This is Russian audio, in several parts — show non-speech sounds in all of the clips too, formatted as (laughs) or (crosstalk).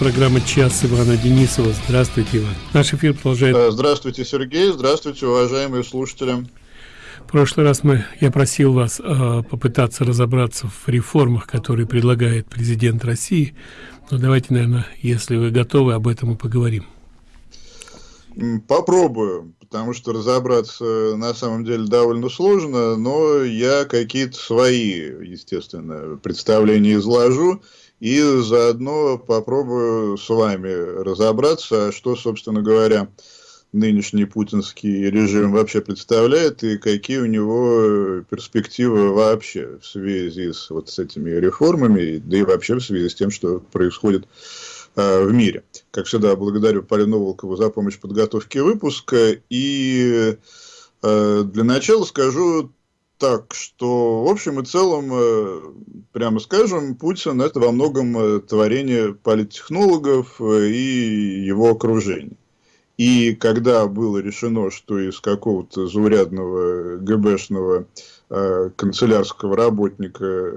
программа «Час» Ивана Денисова. Здравствуйте, Иван. Наш эфир продолжает... Э, здравствуйте, Сергей. Здравствуйте, уважаемые слушатели. В прошлый раз мы, я просил вас э, попытаться разобраться в реформах, которые предлагает президент России. Но давайте, наверное, если вы готовы, об этом и поговорим. Попробую, потому что разобраться на самом деле довольно сложно, но я какие-то свои, естественно, представления изложу и заодно попробую с вами разобраться, что, собственно говоря, нынешний путинский режим вообще представляет и какие у него перспективы вообще в связи с вот с этими реформами, да и вообще в связи с тем, что происходит э, в мире. Как всегда, благодарю Полину Волкову за помощь в подготовке выпуска. И э, для начала скажу так, что в общем и целом, э, прямо скажем, Путин это во многом э, творение политтехнологов э, и его окружения. И когда было решено, что из какого-то заурядного ГБшного э, канцелярского работника,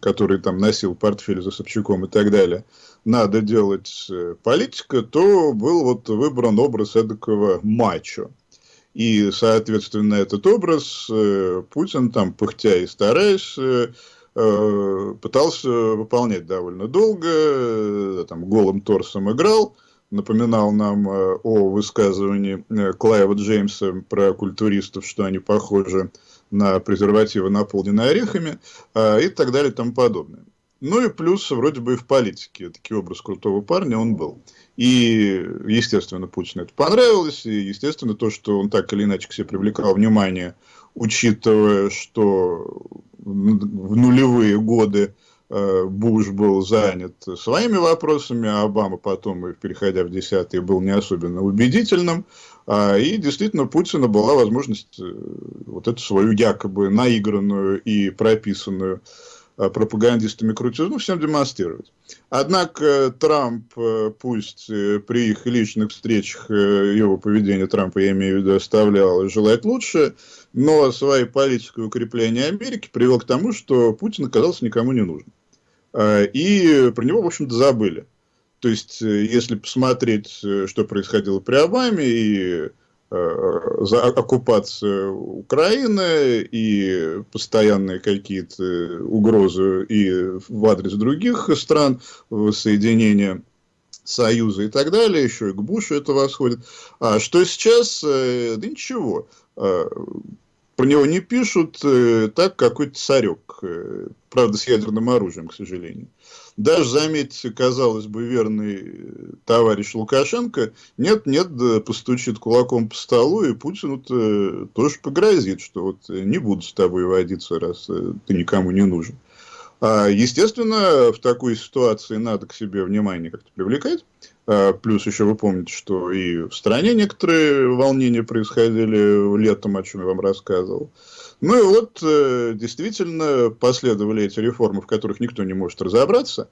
который там носил портфель за Собчаком и так далее, надо делать политика, то был вот выбран образ эдакого мачо. И, соответственно, этот образ э, Путин, там, пыхтя и стараясь, э, э пытался выполнять довольно долго, там, голым торсом играл, напоминал нам о высказывании Клайва Джеймса про культуристов, что они похожи на презервативы, наполненные орехами, и так далее и тому подобное. Ну и плюс, вроде бы и в политике, такой образ крутого парня он был. И, естественно, Путину это понравилось, и, естественно, то, что он так или иначе к себе привлекал внимание, учитывая, что в нулевые годы Э, Буш был занят своими вопросами, а Обама потом, переходя в десятые, был не особенно убедительным. А, и действительно, Путина была возможность э, вот эту свою якобы наигранную и прописанную пропагандистами крутизну всем демонстрировать. Однако Трамп, пусть при их личных встречах его поведение Трампа, я имею в виду, оставлял желать лучше, но своей политикой укрепления Америки привел к тому, что Путин оказался никому не нужен. И про него, в общем-то, забыли. То есть, э, если посмотреть, э, что происходило при Обаме, и э, за оккупацию Украины и постоянные какие-то угрозы и в адрес других стран, соединения Союза и так далее, еще и к Бушу это восходит. А что сейчас? Да ничего. А, про него не пишут, э, так какой-то царек, э, правда, с ядерным оружием, к сожалению. Даже, заметьте, казалось бы, верный э, товарищ Лукашенко, нет-нет, да постучит кулаком по столу, и Путину -то тоже погрозит, что вот не буду с тобой водиться, раз ты никому не нужен. А, естественно, в такой ситуации надо к себе внимание как-то привлекать. А, плюс еще вы помните, что и в стране некоторые волнения происходили летом, о чем я вам рассказывал. Ну и вот э, действительно последовали эти реформы, в которых никто не может разобраться.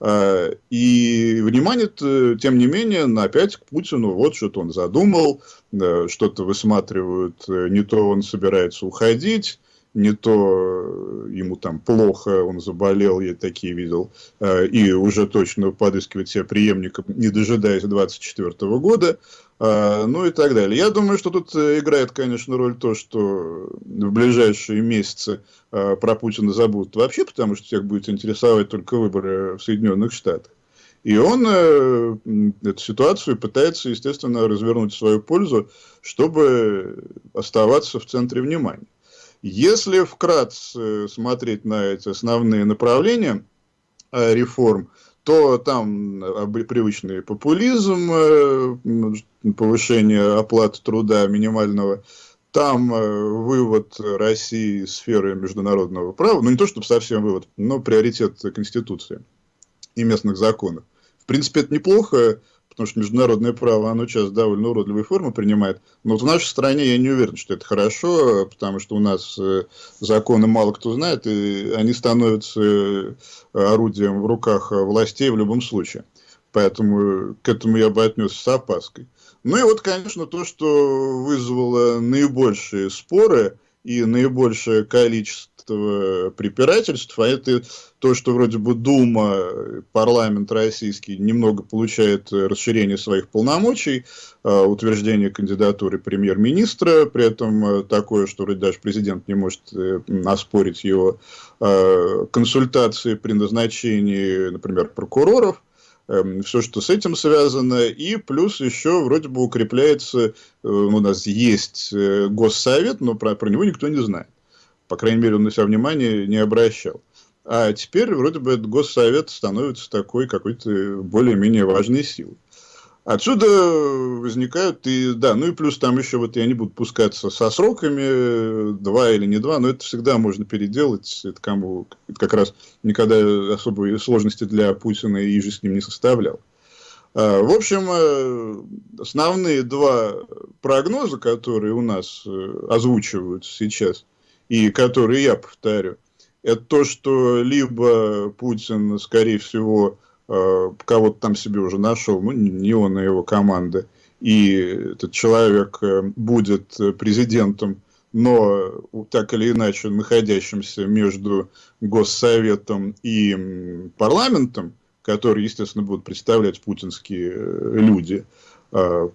А, и внимание, тем не менее, на опять к Путину, вот что-то он задумал, что-то высматривают, э, не то он собирается уходить, не то э, ему там плохо, он заболел, я такие видел, э, и уже точно подыскивать себе преемника, не дожидаясь 24 года, э, ну и так далее. Я думаю, что тут играет, конечно, роль то, что в ближайшие месяцы про Путина забудут вообще, потому что всех будет интересовать только выборы в Соединенных Штатах. И он э, эту ситуацию пытается, естественно, развернуть в свою пользу, чтобы оставаться в центре внимания. Если вкратце смотреть на эти основные направления э, реформ, то там э, привычный популизм, э, повышение оплаты труда минимального, там вывод России из сферы международного права, ну не то чтобы совсем вывод, но приоритет Конституции и местных законов. В принципе, это неплохо, потому что международное право, оно сейчас довольно уродливые формы принимает. Но вот в нашей стране я не уверен, что это хорошо, потому что у нас э, законы мало кто знает, и они становятся э, орудием в руках властей в любом случае. Поэтому к этому я бы отнесся с опаской. Ну и вот, конечно, то, что вызвало наибольшие споры и наибольшее количество этого препирательств, а это то, что вроде бы Дума, парламент российский немного получает расширение своих полномочий, а, утверждение кандидатуры премьер-министра, при этом такое, что вроде даже президент не может э, оспорить его а, консультации при назначении, например, прокуроров, Эм, все, что с этим связано, и плюс еще вроде бы укрепляется, э, у нас есть э, госсовет, но про, про него никто не знает. По крайней мере, он на себя внимания не обращал. А теперь вроде бы госсовет становится такой какой-то более-менее важной силой. Отсюда возникают и, да, ну и плюс там еще вот я не буду пускаться со сроками, два или не два, но это всегда можно переделать, это кому это как раз никогда особой сложности для Путина и же с ним не составлял. А, в общем, э, основные два прогноза, которые у нас э, озвучиваются сейчас, и которые я повторю, это то, что либо Путин, скорее всего, Э, кого-то там себе уже нашел, ну, не он, а его команда, и этот человек э, будет президентом, но так или иначе находящимся между Госсоветом и парламентом, который, естественно, будут представлять путинские э, люди,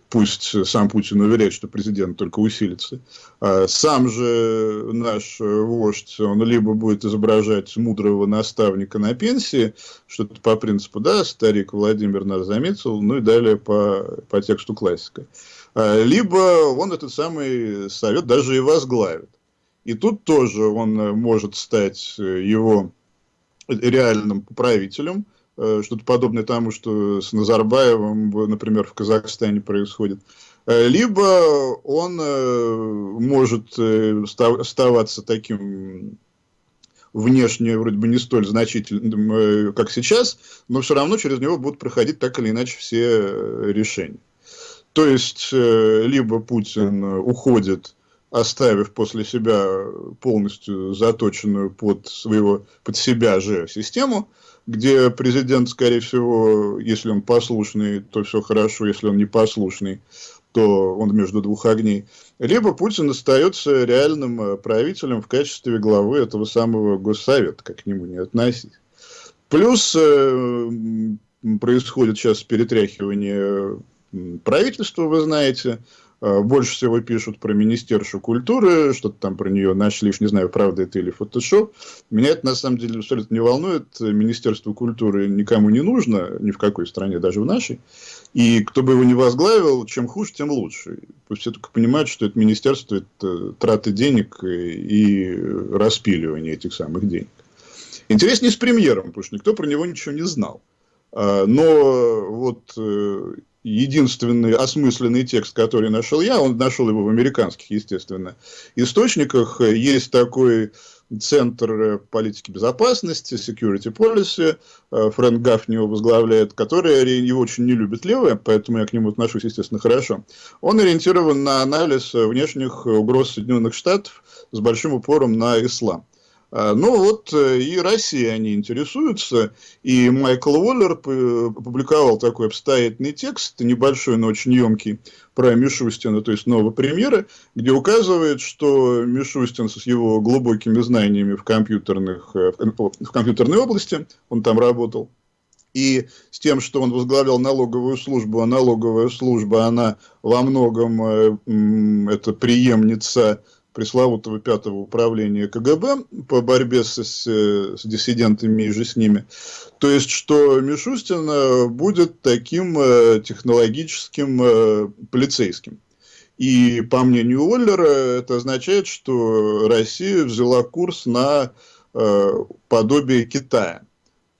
пусть сам Путин уверяет, что президент только усилится. А сам же наш вождь, он либо будет изображать мудрого наставника на пенсии, что-то по принципу, да, старик Владимир нас заметил, ну и далее по, по тексту классика. А, либо он этот самый совет даже и возглавит. И тут тоже он может стать его реальным правителем, что-то подобное тому, что с Назарбаевым, например, в Казахстане происходит. Э, либо он э, может оставаться таким внешне вроде бы не столь значительным, как сейчас, но все равно через него будут проходить так или иначе все решения. То есть, либо Путин уходит, оставив после себя полностью заточенную под, своего, под себя же систему, где президент, скорее всего, если он послушный, то все хорошо, если он не послушный, то он между двух огней. Либо Путин остается реальным э, правителем в качестве главы этого самого Госсовета, как к нему не относить. Плюс э, происходит сейчас перетряхивание правительства, вы знаете, Э, больше всего пишут про Министерство культуры, что-то там про нее нашли, уж не знаю, правда это или фотошоп. Меня это на самом деле абсолютно не волнует. Министерство культуры никому не нужно, ни в какой стране, даже в нашей. И кто бы его не возглавил, чем хуже, тем лучше. Пусть все только понимают, что это министерство – это траты денег и распиливание этих самых денег. Интереснее с премьером, потому что никто про него ничего не знал. А, но вот э, единственный осмысленный текст, который нашел я, он нашел его в американских, естественно, источниках. Есть такой Центр политики безопасности, Security Policy, э, Фрэнк Гафни его возглавляет, который его очень не любит левые, поэтому я к нему отношусь, естественно, хорошо. Он ориентирован на анализ внешних угроз Соединенных Штатов с большим упором на ислам. А, ну вот э, и Россия они интересуются, и Майкл Уоллер опубликовал такой обстоятельный текст, небольшой, но очень емкий, про Мишустина, то есть нового премьера, где указывает, что Мишустин с его глубокими знаниями в, компьютерных, э, в компьютерной области, он там работал, и с тем, что он возглавлял налоговую службу, а налоговая служба, она во многом э, это преемница пресловутого пятого управления КГБ по борьбе с, с, с диссидентами и же с ними. То есть, что Мишустин э, будет таким э, технологическим э, полицейским. И по мнению Уоллера, это означает, что Россия взяла курс на подобие Китая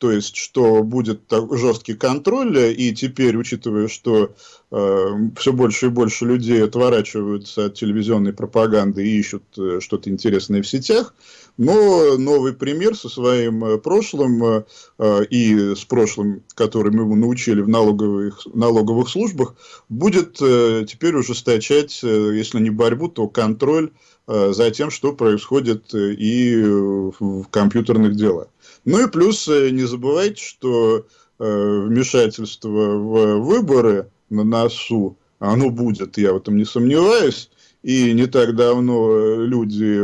то есть, что будет так, жесткий контроль, и теперь, учитывая, что э, все больше и больше людей отворачиваются от телевизионной пропаганды и ищут э, что-то интересное в сетях, но новый пример со своим э, прошлым э, э, и с прошлым, которым его научили в налоговых, налоговых службах, будет э, теперь ужесточать, э, если не борьбу, то контроль за тем, что происходит э, и в, в компьютерных делах. Ну и плюс э, не забывайте, что э, вмешательство в выборы на носу, оно будет, я в этом не сомневаюсь. И не так давно люди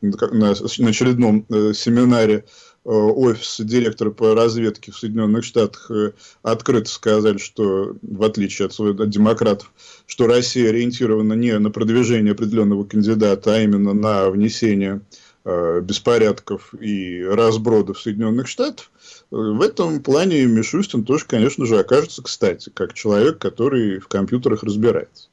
на, очередном э, семинаре э, офиса директора по разведке в Соединенных Штатах э, открыто сказали, что, в отличие от, от демократов, что Россия ориентирована не на продвижение определенного кандидата, а именно на внесение э, беспорядков и разбродов Соединенных Штатов, в этом плане Мишустин тоже, конечно же, окажется кстати, как человек, который в компьютерах разбирается.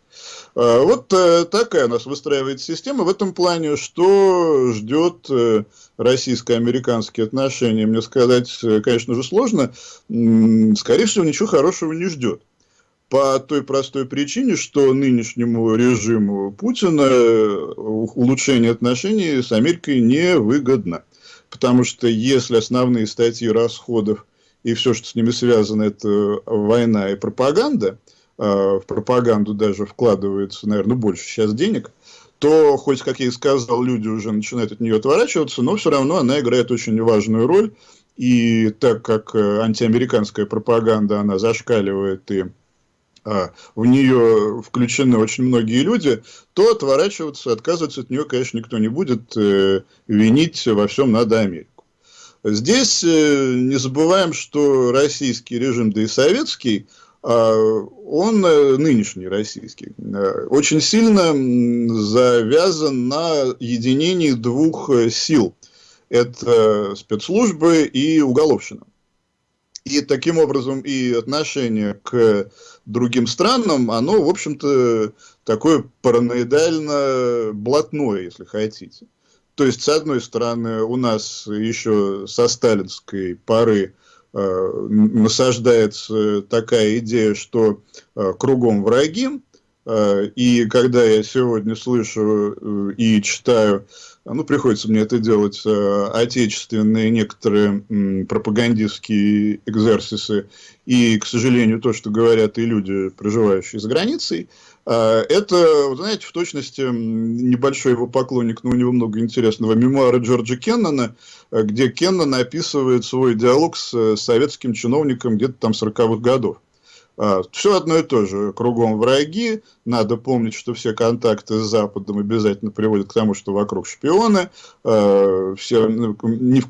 А, вот э, такая у нас выстраивается система. В этом плане, что ждет э, российско-американские отношения, мне сказать, э, конечно же, сложно. Скорее всего, ничего хорошего не ждет. По той простой причине, что нынешнему режиму Путина улучшение отношений с Америкой не выгодно. Потому что если основные статьи расходов и все, что с ними связано, это война и пропаганда – Э, в пропаганду даже вкладывается, наверное, больше сейчас денег, то, хоть, как я и сказал, люди уже начинают от нее отворачиваться, но все равно она играет очень важную роль. И так как э, антиамериканская пропаганда, она зашкаливает и а, в нее включены очень многие люди, то отворачиваться, отказываться от нее, конечно, никто не будет, э, винить во всем надо Америку. Здесь э, не забываем, что российский режим, да и советский, он э, нынешний российский, э, очень сильно завязан на единении двух э, сил. Это спецслужбы и уголовщина. И таким образом и отношение к другим странам, оно, в общем-то, такое параноидально блатное, если хотите. То есть, с одной стороны, у нас еще со сталинской поры Э, насаждается такая идея, что э, кругом враги, э, и когда я сегодня слышу и читаю, ну, приходится мне это делать, отечественные некоторые пропагандистские экзерсисы, и, к сожалению, то, что говорят и люди, проживающие за границей, это, знаете, в точности небольшой его поклонник, но у него много интересного, мемуары Джорджа Кеннона, где Кеннон описывает свой диалог с советским чиновником где-то там 40-х годов. А, все одно и то же. Кругом враги. Надо помнить, что все контакты с Западом обязательно приводят к тому, что вокруг шпионы. А, все, ну,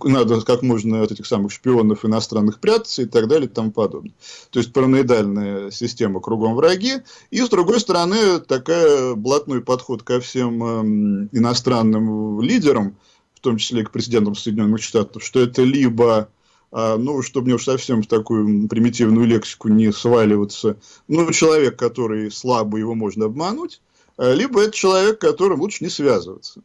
надо как можно от этих самых шпионов иностранных прятаться и так далее и тому подобное. То есть параноидальная система кругом враги. И с другой стороны, такая блатной подход ко всем эм, иностранным лидерам, в том числе и к президентам Соединенных Штатов, что это либо ну, чтобы мне уж совсем в такую примитивную лексику не сваливаться, ну, человек, который слабый, его можно обмануть, а, либо это человек, которым лучше не связываться.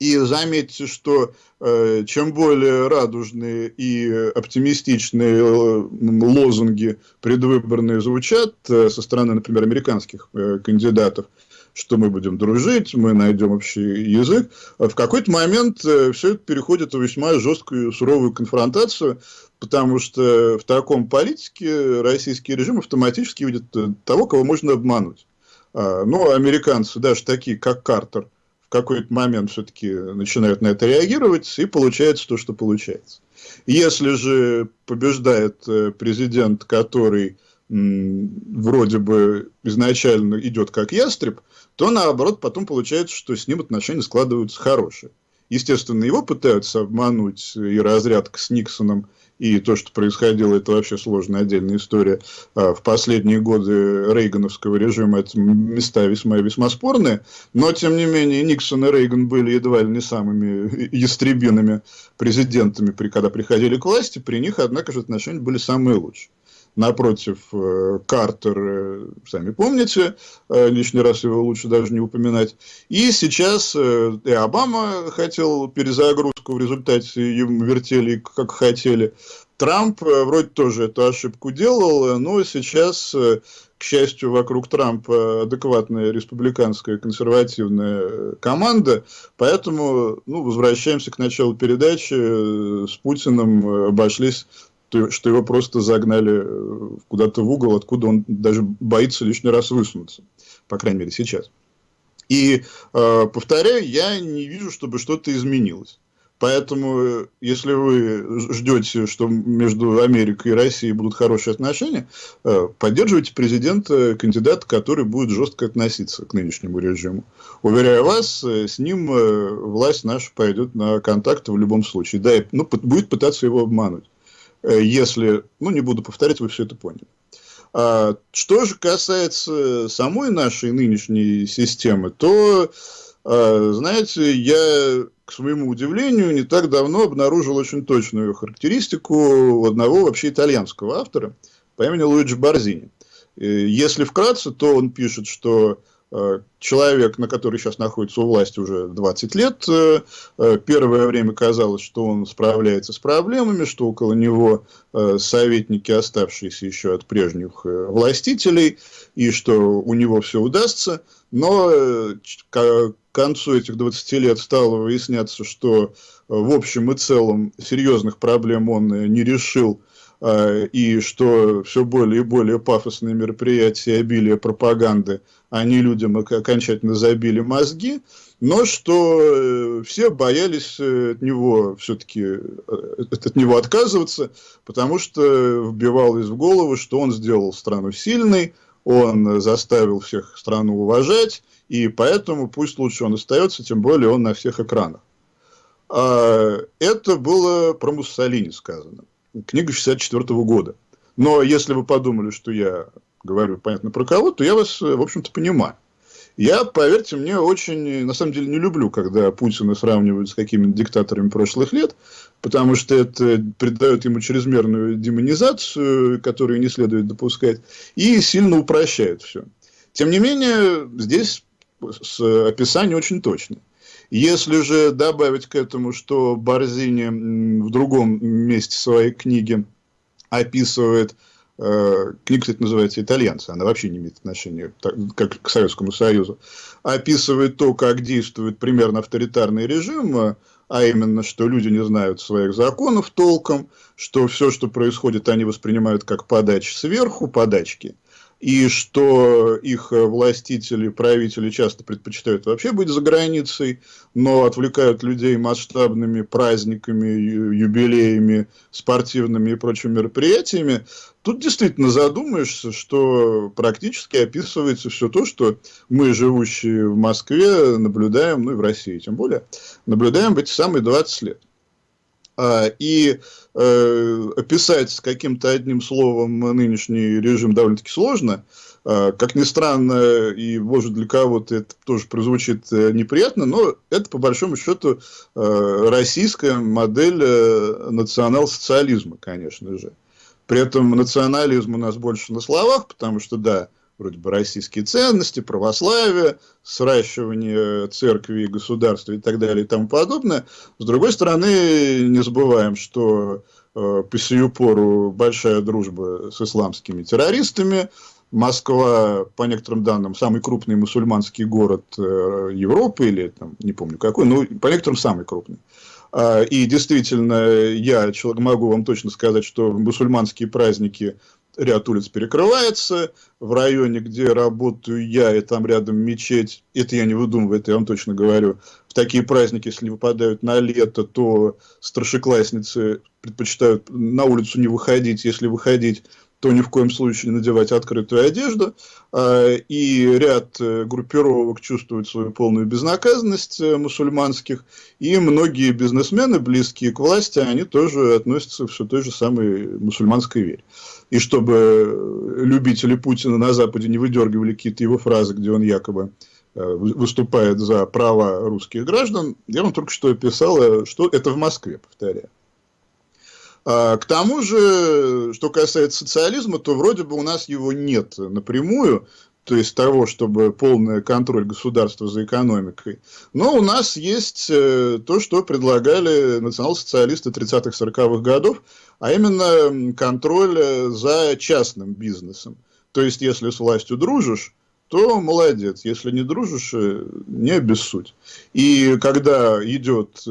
И заметьте, что э, чем более радужные и оптимистичные э, лозунги предвыборные звучат э, со стороны, например, американских э, кандидатов, что мы будем дружить, мы найдем общий язык. В какой-то момент э, все это переходит в весьма жесткую, суровую конфронтацию, потому что в таком политике российский режим автоматически видит э, того, кого можно обмануть. А, но американцы, даже такие, как Картер, в какой-то момент все-таки начинают на это реагировать, и получается то, что получается. Если же побеждает э, президент, который вроде бы изначально идет как ястреб, то наоборот потом получается, что с ним отношения складываются хорошие. Естественно, его пытаются обмануть и разрядка с Никсоном, и то, что происходило, это вообще сложная отдельная история. А, в последние годы рейгановского режима это места весьма весьма спорные, но, тем не менее, Никсон и Рейган были едва ли не самыми ястребиными президентами, когда приходили к власти, при них, однако же, отношения были самые лучшие напротив э, Картер, э, сами помните, э, лишний раз его лучше даже не упоминать. И сейчас и Обама хотел перезагрузку, в результате им вертели как хотели. Трамп вроде тоже эту ошибку делал, но сейчас, к счастью, вокруг Трампа адекватная республиканская консервативная команда, поэтому ну, возвращаемся к началу передачи, с Путиным обошлись что, что его просто загнали э, куда-то в угол, откуда он даже боится лишний раз высунуться. По крайней мере, сейчас. И, э, повторяю, я не вижу, чтобы что-то изменилось. Поэтому, если вы ждете, что между Америкой и Россией будут хорошие отношения, э, поддерживайте президента, кандидата, который будет жестко относиться к нынешнему режиму. Уверяю вас, э, с ним э, власть наша пойдет на контакты в любом случае. Да, и, ну, будет пытаться его обмануть. Если, ну, не буду повторять, вы все это поняли. А, что же касается самой нашей нынешней системы, то, а, знаете, я к своему удивлению, не так давно обнаружил очень точную характеристику одного вообще итальянского автора по имени Луиджи Барзини. Если вкратце, то он пишет, что э, человек, на который сейчас находится у власти уже 20 лет, э, э, первое время казалось, что он справляется с проблемами, что около него советники, оставшиеся еще от прежних властителей, и что у него все удастся. Но концу этих 20 лет стало выясняться, что э, в общем и целом серьезных проблем он э, не решил, э, и что все более и более пафосные мероприятия, обилие пропаганды, они людям окончательно забили мозги, но что все боялись от него все-таки от него отказываться, потому что вбивалось в голову, что он сделал страну сильной, он заставил всех страну уважать, и поэтому пусть лучше он остается, тем более он на всех экранах. А, это было про Муссолини сказано. Книга 64 -го года. Но если вы подумали, что я говорю, понятно, про кого, то я вас, в общем-то, понимаю. Я, поверьте мне, очень, на самом деле, не люблю, когда Путина сравнивают с какими-то диктаторами прошлых лет, потому что это придает ему чрезмерную демонизацию, которую не следует допускать, и сильно упрощает все. Тем не менее, здесь описание очень точное. Если же добавить к этому, что Борзини в другом месте своей книги описывает Э, книга, кстати, называется «Итальянцы», она вообще не имеет отношения как к Советскому Союзу, описывает то, как действует примерно авторитарный режим, а именно, что люди не знают своих законов толком, что все, что происходит, они воспринимают как подачи сверху, подачки, и что их властители, правители часто предпочитают вообще быть за границей, но отвлекают людей масштабными праздниками, юбилеями, спортивными и прочими мероприятиями, тут действительно задумаешься, что практически описывается все то, что мы, живущие в Москве, наблюдаем, ну и в России тем более, наблюдаем в эти самые 20 лет. А, и э, описать каким-то одним словом нынешний режим довольно-таки сложно. Э, как ни странно, и может для кого-то это тоже прозвучит э, неприятно, но это по большому счету э, российская модель национал-социализма, конечно же. При этом национализм у нас больше на словах, потому что, да, вроде бы российские ценности, православие, сращивание церкви и государства и так далее и тому подобное. С другой стороны, не забываем, что э, по сию пору большая дружба с исламскими террористами. Москва, по некоторым данным, самый крупный мусульманский город э, Европы, или там, не помню какой, но по некоторым самый крупный. А, и действительно, я могу вам точно сказать, что мусульманские праздники ряд улиц перекрывается, в районе, где работаю я, и там рядом мечеть, это я не выдумываю, это я вам точно говорю, в такие праздники, если выпадают на лето, то старшеклассницы предпочитают на улицу не выходить, если выходить, то ни в коем случае не надевать открытую одежду. А, и ряд э, группировок чувствуют свою полную безнаказанность э, мусульманских. И многие бизнесмены, близкие к власти, они тоже относятся все той же самой мусульманской вере. И чтобы любители Путина на Западе не выдергивали какие-то его фразы, где он якобы э, выступает за права русских граждан, я вам только что описал, что это в Москве, повторяю. А, к тому же, что касается социализма, то вроде бы у нас его нет напрямую, то есть того, чтобы полный контроль государства за экономикой. Но у нас есть э, то, что предлагали национал-социалисты 30-40-х годов, а именно контроль э, за частным бизнесом. То есть, если с властью дружишь, то молодец. Если не дружишь, э, не обессудь. И когда идет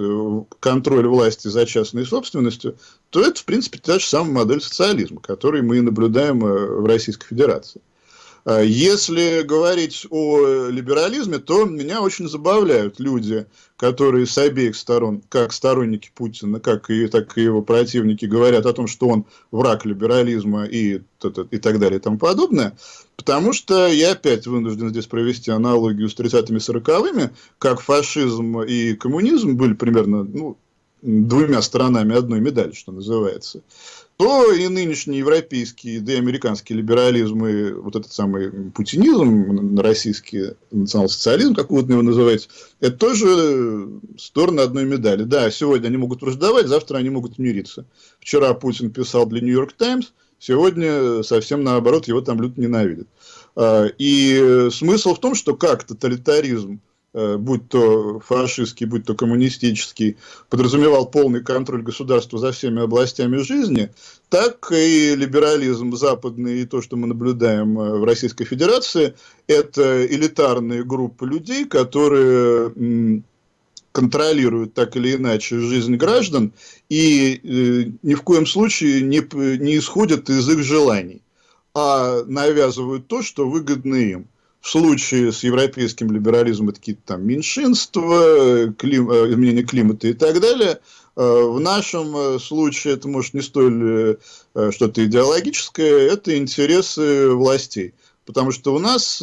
контроль власти за частной собственностью, то это, в принципе, та же самая модель социализма, которую мы наблюдаем э, в Российской Федерации. А если говорить о либерализме, то меня очень забавляют люди, которые с обеих сторон, как сторонники Путина, как и, так и его противники, говорят о том, что он враг либерализма и, и так далее и тому подобное. Потому что я опять вынужден здесь провести аналогию с 30-ми 40-ми, как фашизм и коммунизм были примерно ну, двумя сторонами одной медали, что называется то и нынешний европейский, да и американский либерализм, и вот этот самый путинизм, российский национал-социализм, как угодно его называть, это тоже стороны одной медали. Да, сегодня они могут враждовать, завтра они могут мириться. Вчера Путин писал для Нью-Йорк Таймс, сегодня совсем наоборот, его там люто ненавидят. А, и смысл в том, что как тоталитаризм будь то фашистский, будь то коммунистический, подразумевал полный контроль государства за всеми областями жизни, так и либерализм западный и то, что мы наблюдаем э, в Российской Федерации, это элитарные группы людей, которые контролируют так или иначе жизнь граждан и э, ни в коем случае не, не исходят из их желаний, а навязывают то, что выгодно им. В случае с европейским либерализмом это какие-то там меньшинства, клим, э, изменение климата и так далее. Э, в нашем э, случае это может не столь что-то идеологическое, это интересы властей. Потому что у нас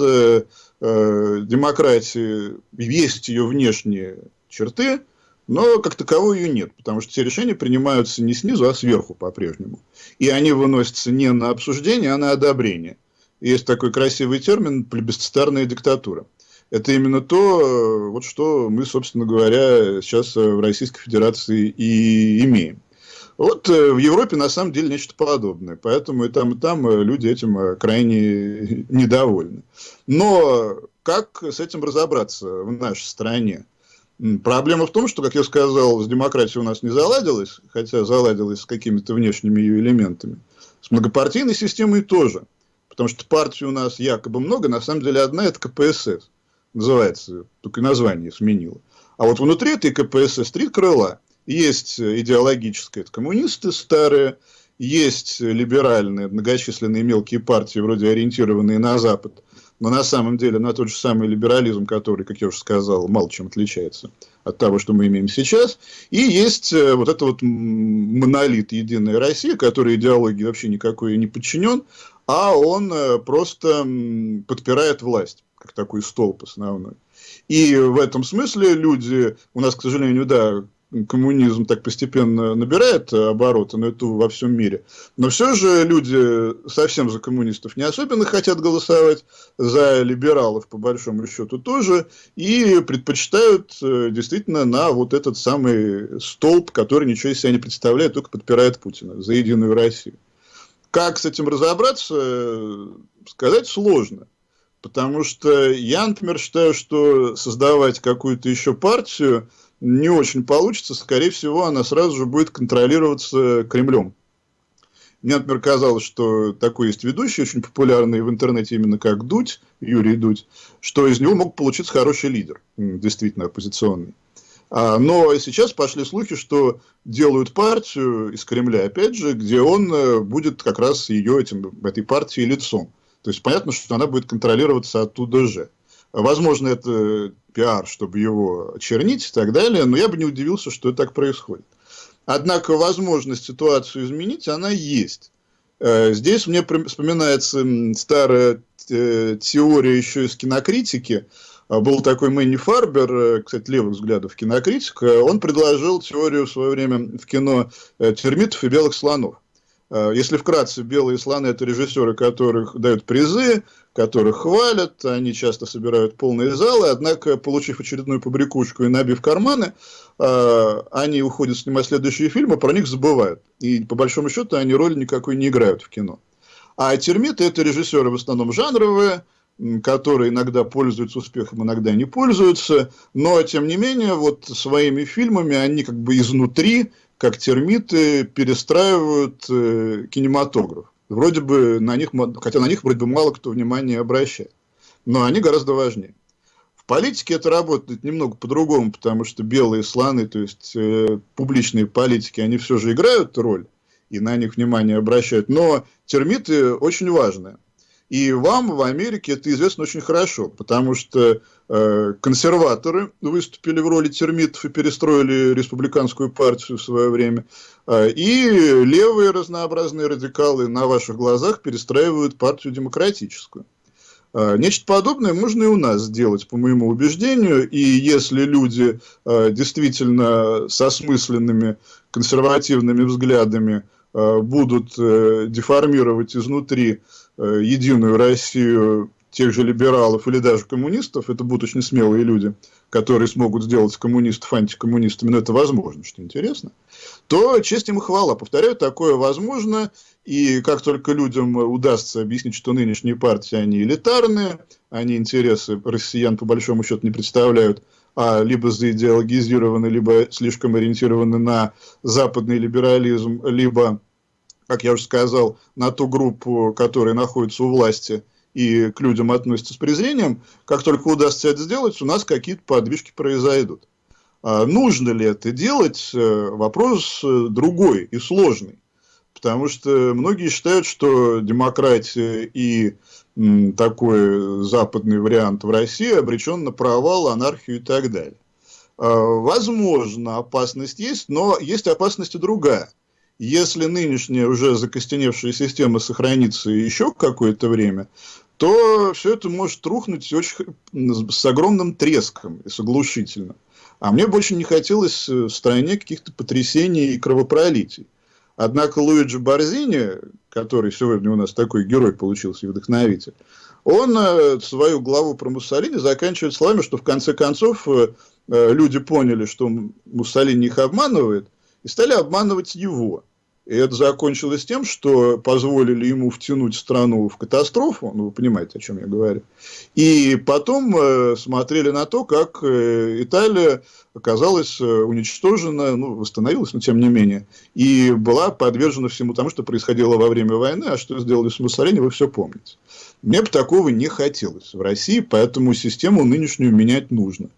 демократия, есть ее внешние черты, но как таковой ее нет, потому что все решения принимаются не снизу, а сверху по-прежнему. И они выносятся не на обсуждение, а на одобрение. Есть такой красивый термин «плебисцитарная диктатура». Это именно то, вот что мы, собственно говоря, сейчас в Российской Федерации и имеем. Вот э, в Европе на самом деле нечто подобное, поэтому и там, и там э, люди этим э, крайне (laughs) недовольны. Но как с этим разобраться в нашей стране? Проблема в том, что, как я сказал, с демократией у нас не заладилось, хотя заладилось с какими-то внешними ее элементами. С многопартийной системой тоже. Потому что партий у нас якобы много, на самом деле одна это КПСС. Называется, только название сменила. А вот внутри этой КПСС три крыла. Есть идеологическое, это коммунисты старые, есть либеральные, многочисленные мелкие партии, вроде ориентированные на Запад, но на самом деле на тот же самый либерализм, который, как я уже сказал, мало чем отличается от того, что мы имеем сейчас. И есть э, вот это вот монолит «Единая Россия», который идеологии вообще никакой не подчинен, а он э, просто подпирает власть, как такой столб основной. И в этом смысле люди, у нас, к сожалению, да, коммунизм так постепенно набирает обороты, но это во всем мире. Но все же люди совсем за коммунистов не особенно хотят голосовать, за либералов по большому счету тоже, и предпочитают э, действительно на вот этот самый столб, который ничего из себя не представляет, только подпирает Путина за Единую Россию. Как с этим разобраться, сказать сложно. Потому что я, например, считаю, что создавать какую-то еще партию не очень получится. Скорее всего, она сразу же будет контролироваться Кремлем. Мне, например, казалось, что такой есть ведущий, очень популярный в интернете именно как Дудь, Юрий Дудь, что из него мог получиться хороший лидер, действительно оппозиционный. А, но сейчас пошли слухи, что делают партию из Кремля, опять же, где он э, будет как раз ее этим, этой партии лицом. То есть понятно, что она будет контролироваться оттуда же. Возможно, это пиар, чтобы его чернить и так далее, но я бы не удивился, что так происходит. Однако возможность ситуацию изменить, она есть. Э, здесь мне вспоминается старая э, теория еще из кинокритики, был такой Мэнни Фарбер, э, кстати, левых взглядов кинокритик, он предложил теорию в свое время в кино э, термитов и белых слонов. Если вкратце, белые слоны – это режиссеры, которых дают призы, которых хвалят, они часто собирают полные залы, однако, получив очередную побрякушку и набив карманы, они уходят снимать следующие фильмы, про них забывают. И, по большому счету, они роли никакой не играют в кино. А термиты – это режиссеры в основном жанровые, которые иногда пользуются успехом, иногда не пользуются, но, тем не менее, вот своими фильмами они как бы изнутри, как термиты, перестраивают э, кинематограф. Вроде бы на них, хотя на них вроде бы мало кто внимания обращает, но они гораздо важнее. В политике это работает немного по-другому, потому что белые слоны, то есть э, публичные политики, они все же играют роль, и на них внимание обращают, но термиты очень важные. И вам в Америке это известно очень хорошо, потому что э, консерваторы выступили в роли термитов и перестроили республиканскую партию в свое время, э, и левые разнообразные радикалы на ваших глазах перестраивают партию демократическую. Э, нечто подобное можно и у нас сделать, по моему убеждению, и если люди э, действительно с осмысленными консервативными взглядами э, будут э, деформировать изнутри единую Россию тех же либералов или даже коммунистов, это будут очень смелые люди, которые смогут сделать коммунистов антикоммунистами, но это возможно, что интересно, то честь им хвала. Повторяю, такое возможно, и как только людям удастся объяснить, что нынешние партии, они элитарные, они интересы россиян по большому счету не представляют, а либо заидеологизированы, либо слишком ориентированы на западный либерализм, либо как я уже сказал, на ту группу, которая находится у власти и к людям относится с презрением, как только удастся это сделать, у нас какие-то подвижки произойдут. А нужно ли это делать, э, вопрос э, другой и сложный. Потому что многие считают, что демократия и такой западный вариант в России обречен на провал, анархию и так далее. А, возможно, опасность есть, но есть опасность и другая – если нынешняя уже закостеневшая система сохранится еще какое-то время, то все это может рухнуть очень, с огромным треском и с оглушительным. А мне больше не хотелось в стране каких-то потрясений и кровопролитий. Однако Луиджи Борзини, который сегодня у нас такой герой получился и вдохновитель, он э, свою главу про Муссолини заканчивает словами, что в конце концов э, э, люди поняли, что Муссолини их обманывает, и стали обманывать его. И это закончилось тем, что позволили ему втянуть страну в катастрофу, ну, вы понимаете, о чем я говорю. И потом э, смотрели на то, как э, Италия оказалась э, уничтожена, ну, восстановилась, но тем не менее, и была подвержена всему тому, что происходило во время войны, а что сделали с Муссолини, вы все помните. Мне бы такого не хотелось в России, поэтому систему нынешнюю менять нужно.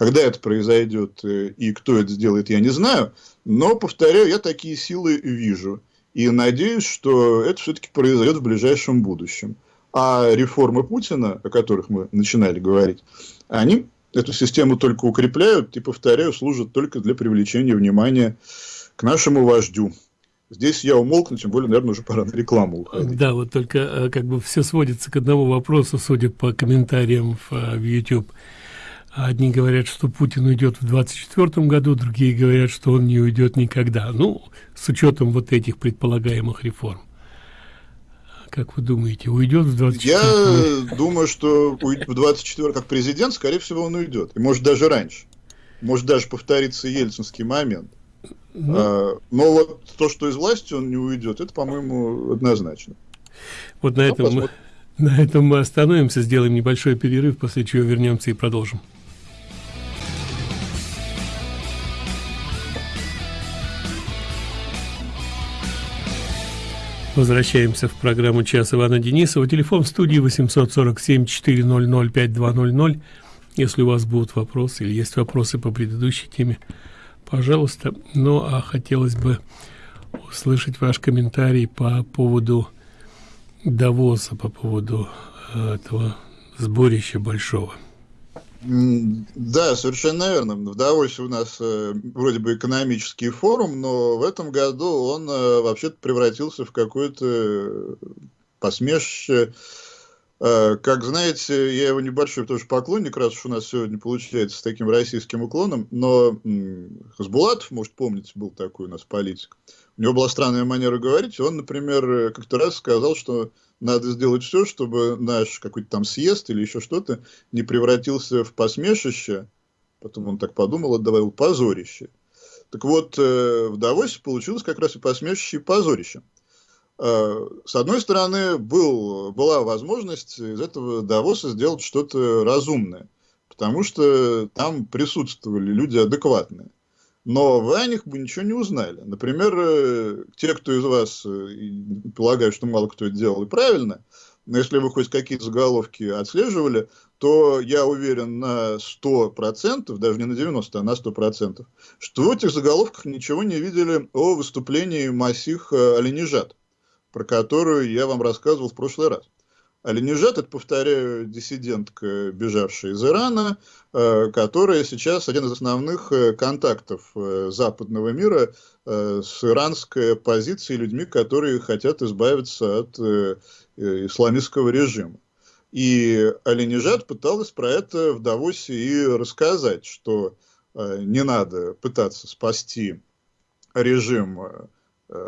Когда это произойдет э, и кто это сделает, я не знаю. Но, повторяю, я такие силы вижу. И надеюсь, что это все-таки произойдет в ближайшем будущем. А реформы Путина, о которых мы начинали говорить, они эту систему только укрепляют и, повторяю, служат только для привлечения внимания к нашему вождю. Здесь я умолкну, тем более, наверное, уже пора на рекламу уходить. Да, вот только э, как бы все сводится к одному вопросу, судя по комментариям в, э, в YouTube. Одни говорят, что Путин уйдет в 2024 году, другие говорят, что он не уйдет никогда. Ну, с учетом вот этих предполагаемых реформ. Как вы думаете, уйдет в 24 Я думаю, что в 24 как президент, скорее всего, он уйдет. И может даже раньше. Может даже повториться ельцинский момент. Ну, а, но вот то, что из власти он не уйдет, это, по-моему, однозначно. Вот на этом, мы, на этом мы остановимся, сделаем небольшой перерыв, после чего вернемся и продолжим. Возвращаемся в программу «Час Ивана Денисова». Телефон в студии 847-400-5200. Если у вас будут вопросы или есть вопросы по предыдущей теме, пожалуйста. Ну, а хотелось бы услышать ваш комментарий по поводу Давоса, по поводу э, этого сборища большого. Да, совершенно верно. В Давосе у нас э, вроде бы экономический форум, но в этом году он э, вообще-то превратился в какое-то посмешище. Э, как знаете, я его небольшой тоже поклонник, раз уж у нас сегодня получается с таким российским уклоном, но Хасбулатов, может, помните, был такой у нас политик. У него была странная манера говорить, он, например, как-то раз сказал, что надо сделать все, чтобы наш какой-то там съезд или еще что-то не превратился в посмешище. Потом он так подумал, добавил позорище. Так вот, э, в Давосе получилось как раз и посмешище, и позорище. Э, с одной стороны, был, была возможность из этого Давоса сделать что-то разумное, потому что там присутствовали люди адекватные. Но вы о них бы ничего не узнали. Например, э, те, кто из вас, э, полагаю, что мало кто это делал и правильно, но если вы хоть какие-то заголовки отслеживали, то я уверен на 100%, даже не на 90%, а на 100%, что в этих заголовках ничего не видели о выступлении Масих Оленежат, про которую я вам рассказывал в прошлый раз. Алинежат, это, повторяю, диссидентка, бежавшая из Ирана, э, которая сейчас один из основных э, контактов э, западного мира с иранской оппозицией, людьми, которые хотят избавиться от исламистского режима. И Алинежат пыталась про это в Давосе и рассказать, что не надо пытаться спасти режим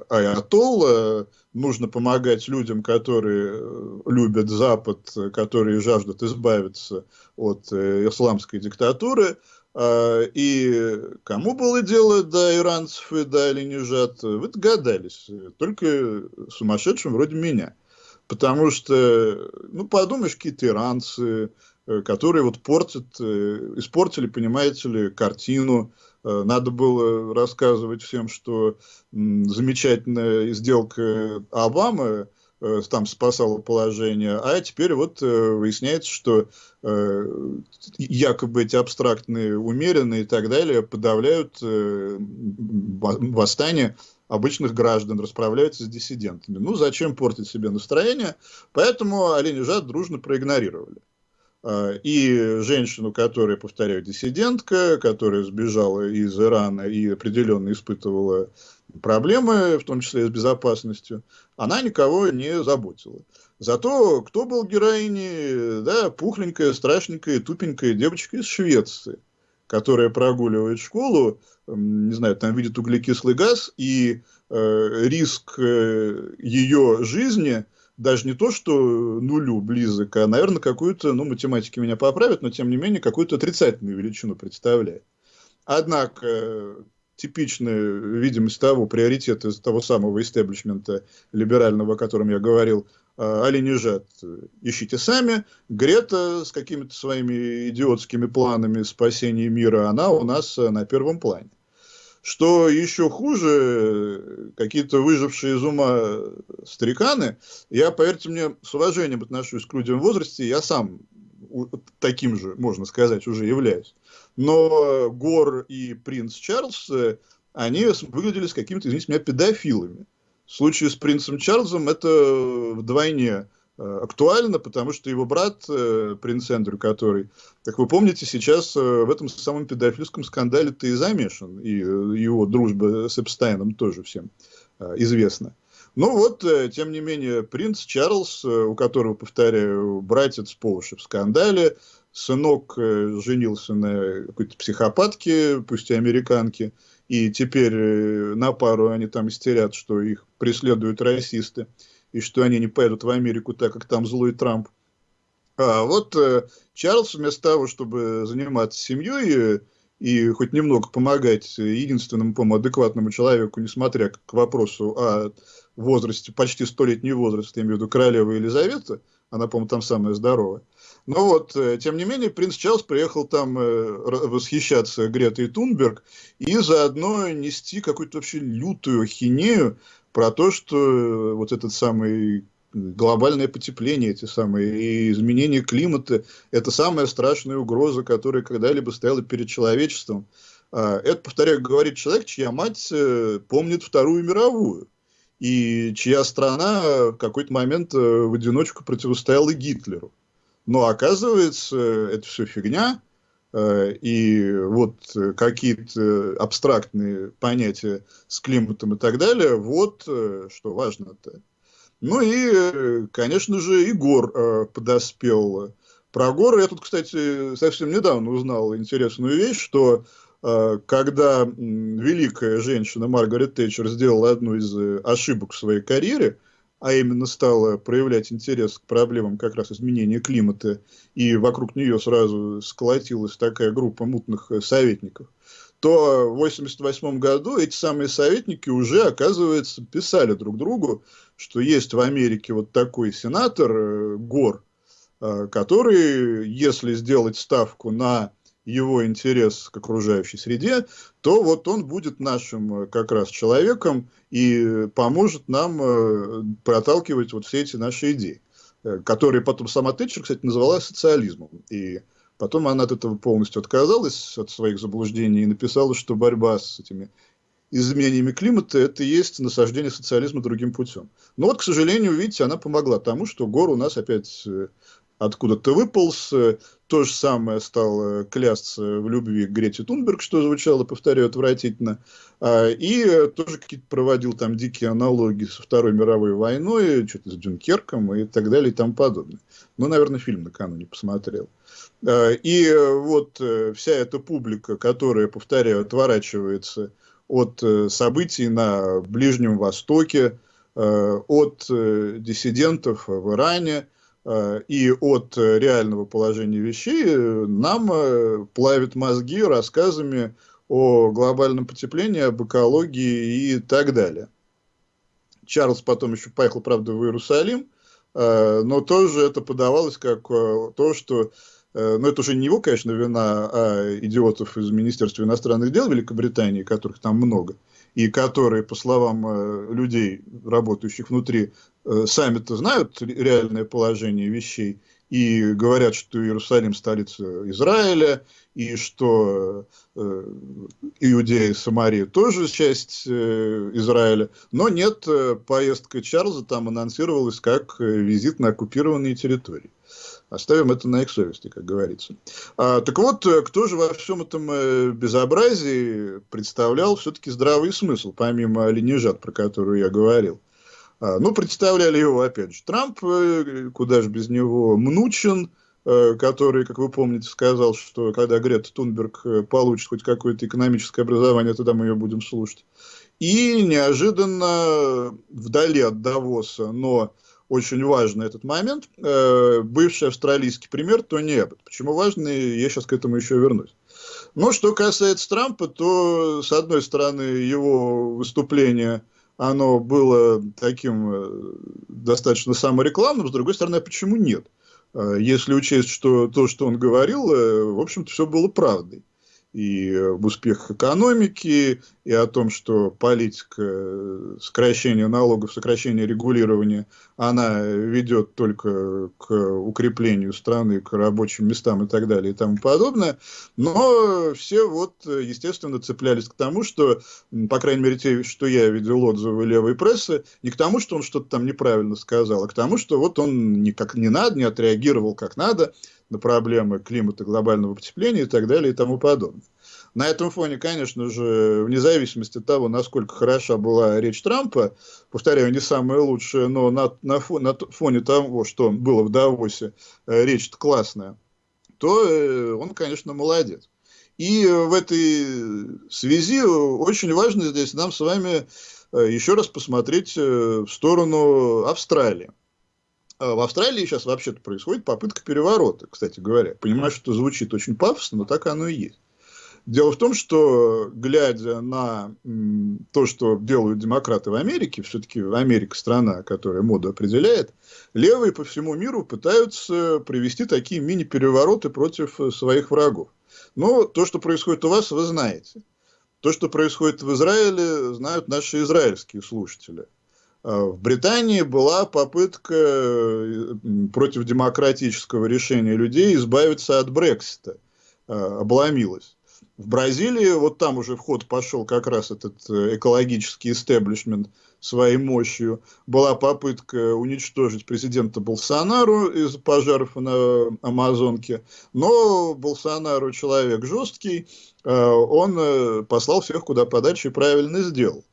Аятолла, нужно помогать людям, которые э, любят Запад, которые жаждут избавиться от э, исламской диктатуры. А, и кому было дело до иранцев и до Оленежат, вы догадались, только сумасшедшим вроде меня. Потому что, ну, подумаешь, какие-то иранцы, э, которые вот портят, испортили, понимаете ли, картину, Э, надо было рассказывать всем, что замечательная сделка Обамы э, там спасала положение, а теперь вот э, выясняется, что якобы эти абстрактные, умеренные и так далее подавляют восстание обычных граждан, расправляются с диссидентами. Ну, зачем портить себе настроение? Поэтому Оленежат дружно проигнорировали. А, и женщину, которая, повторяю, диссидентка, которая сбежала из Ирана и определенно испытывала проблемы, в том числе с безопасностью, она никого не заботила. Зато кто был героиней? Да, пухленькая, страшненькая, тупенькая девочка из Швеции, которая прогуливает школу, не знаю, там видит углекислый газ, и э, риск э, ее жизни – даже не то, что нулю близок, а, наверное, какую-то, ну, математики меня поправят, но, тем не менее, какую-то отрицательную величину представляет. Однако, типичная видимость того, приоритета того самого истеблишмента либерального, о котором я говорил, а, Оленежат ищите сами. Грета с какими-то своими идиотскими планами спасения мира, она у нас на первом плане. Что еще хуже, какие-то выжившие из ума стариканы, я, поверьте мне, с уважением отношусь к людям в возрасте, я сам таким же, можно сказать, уже являюсь. Но Гор и принц Чарльз, они выглядели с какими-то, извините меня, педофилами. В случае с принцем Чарльзом это вдвойне Э, актуально, потому что его брат, э, принц Эндрю, который, как вы помните, сейчас э, в этом самом педофильском скандале-то и замешан, и его дружба с Эпстайном тоже всем известна. Ну вот, тем не менее, принц Чарльз, у которого, повторяю, братец по уши в скандале, сынок женился на какой-то психопатке, пусть и американке, и теперь на пару они там истерят, что их преследуют расисты и что они не поедут в Америку, так как там злой Трамп. А вот э, Чарльз вместо того, чтобы заниматься семьей и, и хоть немного помогать единственному, по адекватному человеку, несмотря к вопросу о возрасте, почти столетний возраст, я имею в виду королева Елизавета, она, по-моему, там самая здоровая. Но вот, э, тем не менее, принц Чарльз приехал там э, восхищаться Гретой Тунберг и заодно нести какую-то вообще лютую хинею про то, что э, вот этот самый глобальное потепление, эти самые изменения климата, это самая страшная угроза, которая когда-либо стояла перед человечеством. А, это, повторяю, говорит человек, чья мать э, помнит Вторую мировую, и чья страна в какой-то момент э, в одиночку противостояла Гитлеру. Но оказывается, это все фигня, и вот э, какие-то абстрактные понятия с климатом и так далее, вот э, что важно-то. Ну и, конечно же, Егор подоспел. Про горы я тут, кстати, совсем недавно узнал интересную вещь, что когда великая женщина Маргарет Тэтчер сделала одну из ошибок в своей карьере – а именно стала проявлять интерес к проблемам как раз изменения климата, и вокруг нее сразу сколотилась такая группа мутных э, советников, то в 1988 году эти самые советники уже, оказывается, писали друг другу, что есть в Америке вот такой сенатор э, Гор, э, который, если сделать ставку на его интерес к окружающей среде, то вот он будет нашим э, как раз человеком и поможет нам э, проталкивать вот все эти наши идеи, э, которые потом сама Тэтчер, кстати, назвала социализмом. И потом она от этого полностью отказалась, от своих заблуждений, и написала, что борьба с этими изменениями климата, это и есть насаждение социализма другим путем. Но вот, к сожалению, видите, она помогла тому, что Гор у нас опять откуда-то выполз. То же самое стал клясться в любви к Грете Тунберг, что звучало, повторяю, отвратительно. А, и тоже какие-то проводил там дикие аналогии со Второй мировой войной, что-то с Дюнкерком и так далее и тому подобное. Ну, наверное, фильм накануне посмотрел. А, и вот э, вся эта публика, которая, повторяю, отворачивается от э, событий на Ближнем Востоке, э, от диссидентов в Иране – Э, и от э, реального положения вещей э, нам плавит мозги рассказами о глобальном потеплении, об экологии и так далее. Чарльз потом еще поехал, правда, в Иерусалим, но тоже это подавалось как то, что но это уже не его, конечно, вина, а идиотов из Министерства иностранных дел Великобритании, которых там много, и которые, по словам людей, работающих внутри, Э, сами-то знают реальное положение вещей и говорят, что Иерусалим столица Израиля, и что э, Иудея и Самария тоже часть э, Израиля. Но нет, э, поездка Чарльза там анонсировалась как э, визит на оккупированные территории. Оставим это на их совести, как говорится. А, так вот, э, кто же во всем этом безобразии представлял все-таки здравый смысл, помимо ленижат, про которую я говорил? А, ну, представляли его, опять же, Трамп, э, куда же без него, Мнучин, э, который, как вы помните, сказал, что когда Грета Тунберг э, получит хоть какое-то экономическое образование, тогда мы ее будем слушать. И неожиданно, вдали от Давоса, но очень важный этот момент, бывший австралийский пример Тони Эббот. Почему важный, я сейчас к этому еще вернусь. Но что касается Трампа, то, с одной стороны, его выступление – оно было таким э, достаточно саморекламным, с другой стороны, а почему нет? Э, если учесть, что то, что он говорил, э, в общем-то, все было правдой и об успехах экономики, и о том, что политика сокращения налогов, сокращения регулирования, она ведет только к укреплению страны, к рабочим местам и так далее и тому подобное. Но все вот, естественно, цеплялись к тому, что, по крайней мере, те, что я видел отзывы левой прессы, не к тому, что он что-то там неправильно сказал, а к тому, что вот он никак не надо, не отреагировал как надо, на проблемы климата, глобального потепления и так далее и тому подобное. На этом фоне, конечно же, вне зависимости от того, насколько хороша была речь Трампа, повторяю, не самая лучшая, но на, на, фоне, на фоне того, что было в Давосе, э, речь классная, то э, он, конечно, молодец. И в этой связи очень важно здесь нам с вами э, еще раз посмотреть в сторону Австралии. А в Австралии сейчас вообще-то происходит попытка переворота, кстати говоря. Понимаю, что звучит очень пафосно, но так оно и есть. Дело в том, что, глядя на то, что делают демократы в Америке, все-таки Америка страна, которая моду определяет, левые по всему миру пытаются привести такие мини-перевороты против своих врагов. Но то, что происходит у вас, вы знаете. То, что происходит в Израиле, знают наши израильские слушатели. А, в Британии была попытка э, против демократического решения людей избавиться от Брексита. А, обломилась. В Бразилии, вот там уже в ход пошел как раз этот э, экологический истеблишмент своей мощью. Была попытка уничтожить президента Болсонару из пожаров на Амазонке. Но Болсонару человек жесткий, а, он послал всех куда подальше и правильно сделал.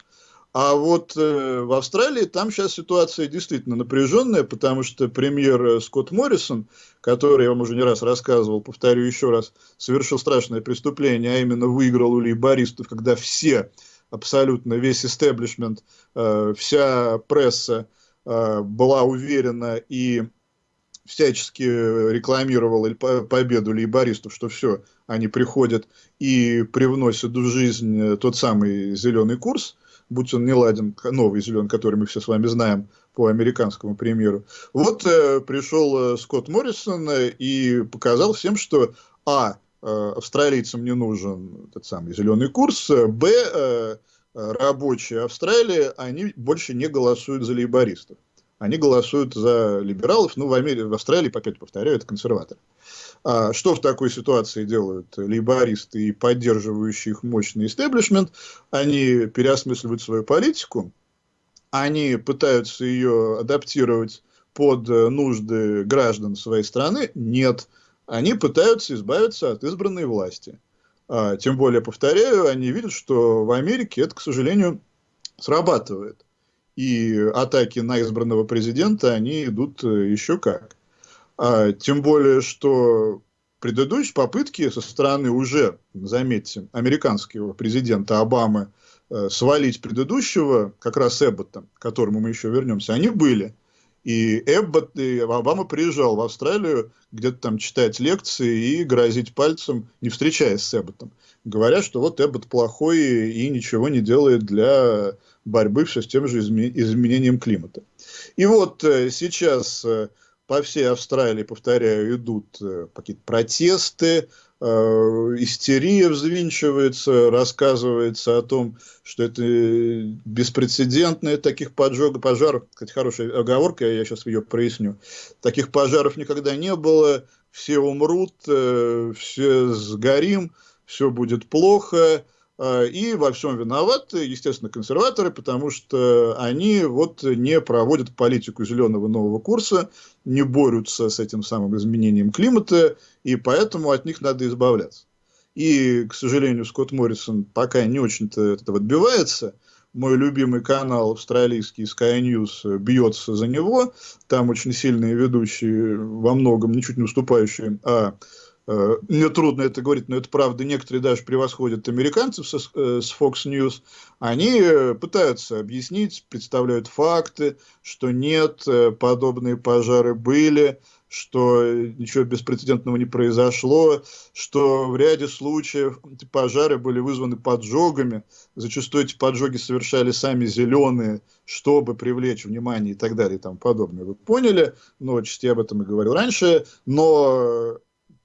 А вот э, в Австралии там сейчас ситуация действительно напряженная, потому что премьер э, Скотт Моррисон, который, я вам уже не раз рассказывал, повторю еще раз, совершил страшное преступление, а именно выиграл у лейбористов, когда все, абсолютно весь истеблишмент, э, вся пресса э, была уверена и всячески рекламировал победу лейбористов, что все, они приходят и привносят в жизнь э, тот самый зеленый курс – будь он не ладен, новый зеленый, который мы все с вами знаем по американскому примеру. Вот э, пришел э, Скотт Моррисон э, и показал всем, что а, э, австралийцам не нужен этот самый зеленый курс, э, б, э, рабочие Австралии, они больше не голосуют за лейбористов. они голосуют за либералов, ну, в, Америке, в Австралии, опять повторяю, это консерваторы. Что в такой ситуации делают лейбористы и поддерживающие их мощный истеблишмент? Они переосмысливают свою политику, они пытаются ее адаптировать под нужды граждан своей страны? Нет. Они пытаются избавиться от избранной власти. А, тем более, повторяю, они видят, что в Америке это, к сожалению, срабатывает. И атаки на избранного президента, они идут э, еще как. А, тем более, что предыдущие попытки со стороны уже, заметьте, американского президента Обамы э, свалить предыдущего, как раз Эббота, к которому мы еще вернемся, они были. И Эббот, и Обама приезжал в Австралию где-то там читать лекции и грозить пальцем, не встречаясь с Эбботом. Говорят, что вот Эббот плохой и ничего не делает для борьбы все с тем же изменением климата. И вот э, сейчас э, по всей Австралии, повторяю, идут э, какие-то протесты, э, истерия взвинчивается, рассказывается о том, что это беспрецедентные таких поджогов, пожаров, кстати, хорошая оговорка, я сейчас ее проясню, таких пожаров никогда не было, все умрут, э, все сгорим, все будет плохо, и во всем виноваты, естественно, консерваторы, потому что они вот не проводят политику зеленого нового курса, не борются с этим самым изменением климата, и поэтому от них надо избавляться. И, к сожалению, Скотт Моррисон пока не очень-то этого отбивается. Мой любимый канал австралийский Sky News бьется за него. Там очень сильные ведущие, во многом ничуть не уступающие, а мне трудно это говорить, но это правда. Некоторые даже превосходят американцев с, э, с Fox News. Они э, пытаются объяснить, представляют факты, что нет, подобные пожары были, что ничего беспрецедентного не произошло, что в ряде случаев пожары были вызваны поджогами. Зачастую эти поджоги совершали сами зеленые, чтобы привлечь внимание и так далее и тому подобное. Вы поняли, но отчасти об этом и говорил раньше, но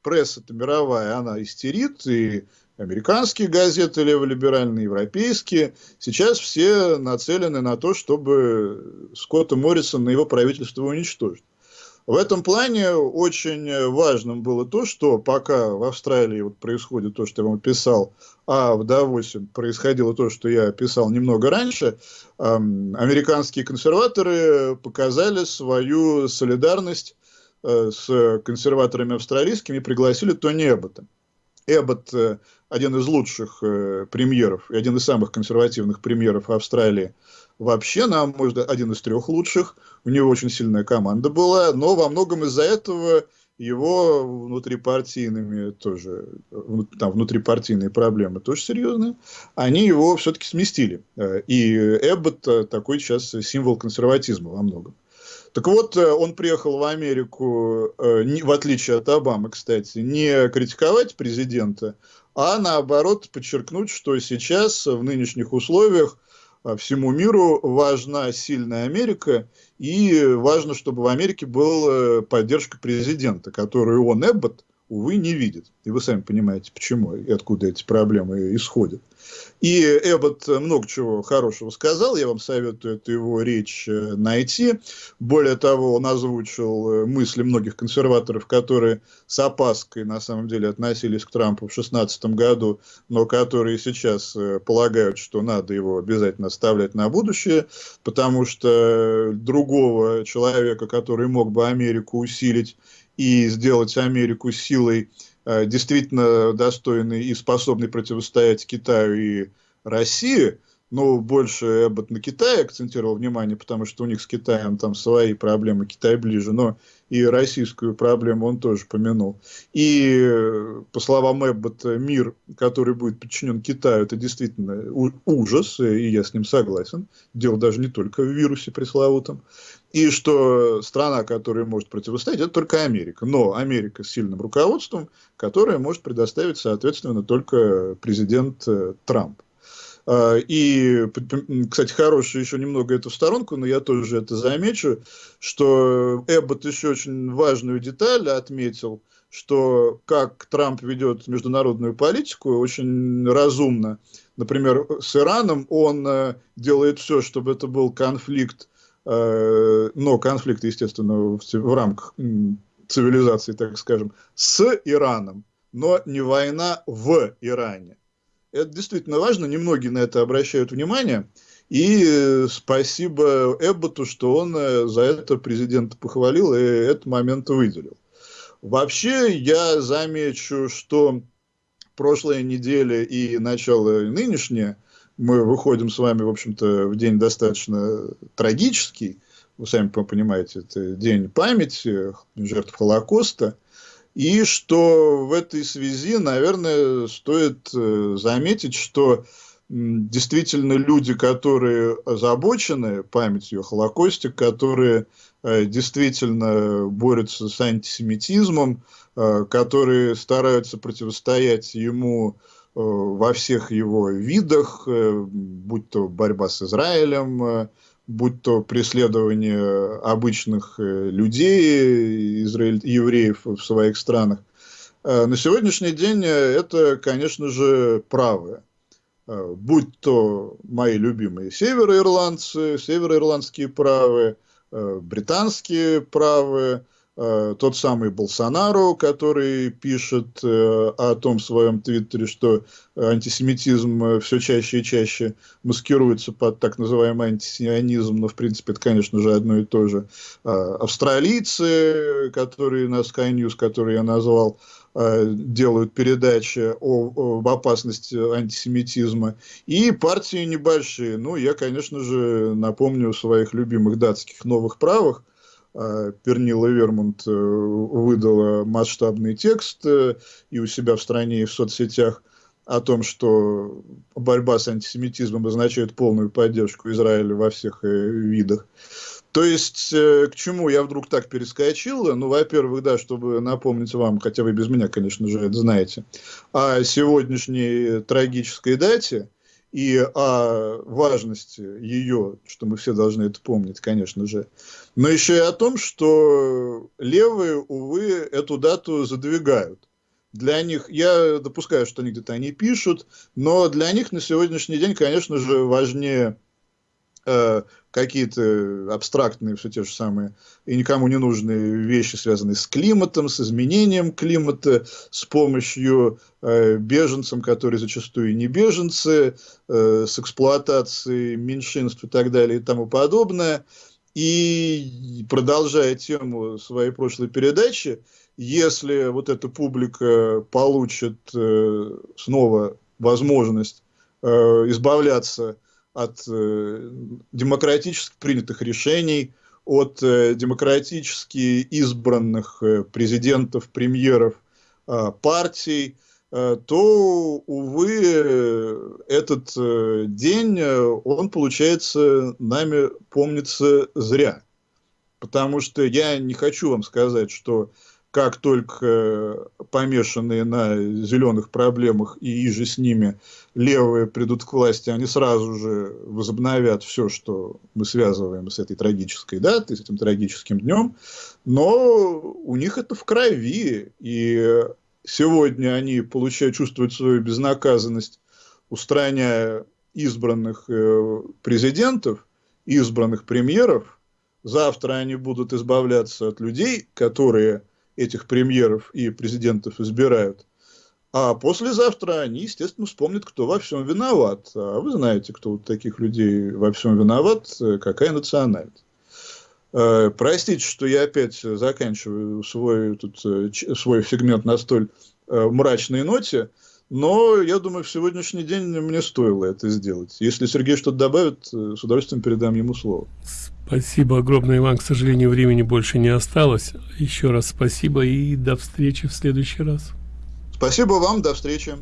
пресса-то мировая, она истерит, и американские газеты леволиберальные, европейские, сейчас все нацелены на то, чтобы Скотта Моррисона и его правительство уничтожить. В этом плане очень важным было то, что пока в Австралии вот происходит то, что я вам писал, а в Давосе происходило то, что я писал немного раньше, эм, американские консерваторы показали свою солидарность с консерваторами австралийскими пригласили Тони Эббота. Эббот э, один из лучших э, премьеров и один из самых консервативных премьеров Австралии вообще, на мой взгляд, один из трех лучших. У него очень сильная команда была, но во многом из-за этого его внутрипартийными тоже, там внутрипартийные проблемы тоже серьезные, они его все-таки сместили. И Эббот такой сейчас символ консерватизма во многом. Так вот, э, он приехал в Америку, э, в отличие от Обамы, кстати, не критиковать президента, а наоборот подчеркнуть, что сейчас в нынешних условиях э, всему миру важна сильная Америка, и важно, чтобы в Америке была поддержка президента, которую он, Эббот, увы, не видит. И вы сами понимаете, почему и откуда эти проблемы исходят. И Эббот много чего хорошего сказал, я вам советую эту его речь э, найти. Более того, он озвучил э, мысли многих консерваторов, которые с опаской на самом деле относились к Трампу в 2016 году, но которые сейчас э, полагают, что надо его обязательно оставлять на будущее, потому что другого человека, который мог бы Америку усилить и сделать Америку силой Э, действительно достойный и способный противостоять Китаю и России, но больше Эббот на Китае акцентировал внимание, потому что у них с Китаем там свои проблемы, Китай ближе, но и российскую проблему он тоже помянул. И, по словам Эббота, мир, который будет подчинен Китаю, это действительно ужас, и я с ним согласен. Дело даже не только в вирусе пресловутом и что страна, которая может противостоять, это только Америка. Но Америка с сильным руководством, которая может предоставить, соответственно, только президент э, Трамп. А, и, кстати, хорошая еще немного эту сторонку, но я тоже это замечу, что Эббот еще очень важную деталь отметил, что как Трамп ведет международную политику, очень разумно. Например, с Ираном он э, делает все, чтобы это был конфликт но конфликт, естественно, в рамках цивилизации, так скажем, с Ираном, но не война в Иране. Это действительно важно, немногие на это обращают внимание. И э, спасибо Эбботу, что он э, за это президента похвалил и этот момент выделил. Вообще, я замечу, что прошлая неделя и начало нынешнее, мы выходим с вами, в общем-то, в день достаточно трагический, вы сами понимаете, это день памяти жертв Холокоста, и что в этой связи, наверное, стоит э, заметить, что действительно люди, которые озабочены памятью о Холокосте, которые э, действительно борются с антисемитизмом, э, которые стараются противостоять ему во всех его видах, будь то борьба с Израилем, будь то преследование обычных э, людей, израиль, евреев в своих странах. Э, на сегодняшний день это, конечно же, правые. Э, будь то мои любимые североирландцы, североирландские правые, британские правые, Э, тот самый Болсонару, который пишет э, о том в своем твиттере, что антисемитизм э, все чаще и чаще маскируется под так называемый антисионизм, но в принципе это, конечно же, одно и то же. Австралийцы, которые на Sky News, которые я назвал, делают передачи о, об опасности антисемитизма. И партии небольшие. Ну, я, конечно же, напомню своих любимых датских новых правых, Пернила Вермонт э, выдала масштабный текст э, и у себя в стране, и в соцсетях о том, что борьба с антисемитизмом означает полную поддержку Израиля во всех э, видах. То есть, к чему я вдруг так перескочил? Ну, во-первых, да, чтобы напомнить вам, хотя вы без меня, конечно же, это знаете, о сегодняшней трагической дате – и о важности ее, что мы все должны это помнить, конечно же, но еще и о том, что левые, увы, эту дату задвигают. Для них, я допускаю, что они где-то они пишут, но для них на сегодняшний день, конечно же, важнее Э, какие-то абстрактные, все те же самые, и никому не нужные вещи, связанные с климатом, с изменением климата, с помощью э, беженцам, которые зачастую не беженцы, э, с эксплуатацией меньшинств и так далее и тому подобное. И продолжая тему своей прошлой передачи, если вот эта публика получит э, снова возможность э, избавляться от э, демократически принятых решений, от э, демократически избранных э, президентов, премьеров э, партий, э, то, увы, этот э, день, э, он, получается, нами помнится зря. Потому что я не хочу вам сказать, что как только э, помешанные на зеленых проблемах и иже с ними левые придут к власти, они сразу же возобновят все, что мы связываем с этой трагической датой, с этим трагическим днем, но у них это в крови, и сегодня они получают, чувствуют свою безнаказанность, устраняя избранных э, президентов, избранных премьеров, завтра они будут избавляться от людей, которые этих премьеров и президентов избирают. А послезавтра они, естественно, вспомнят, кто во всем виноват. А вы знаете, кто у таких людей во всем виноват, какая национальность. Э, простите, что я опять заканчиваю свой, тут, э, свой сегмент на столь э, мрачной ноте, но я думаю, в сегодняшний день мне стоило это сделать. Если Сергей что-то добавит, с удовольствием передам ему слово. Спасибо огромное, Иван. К сожалению, времени больше не осталось. Еще раз спасибо и до встречи в следующий раз. Спасибо вам, до встречи.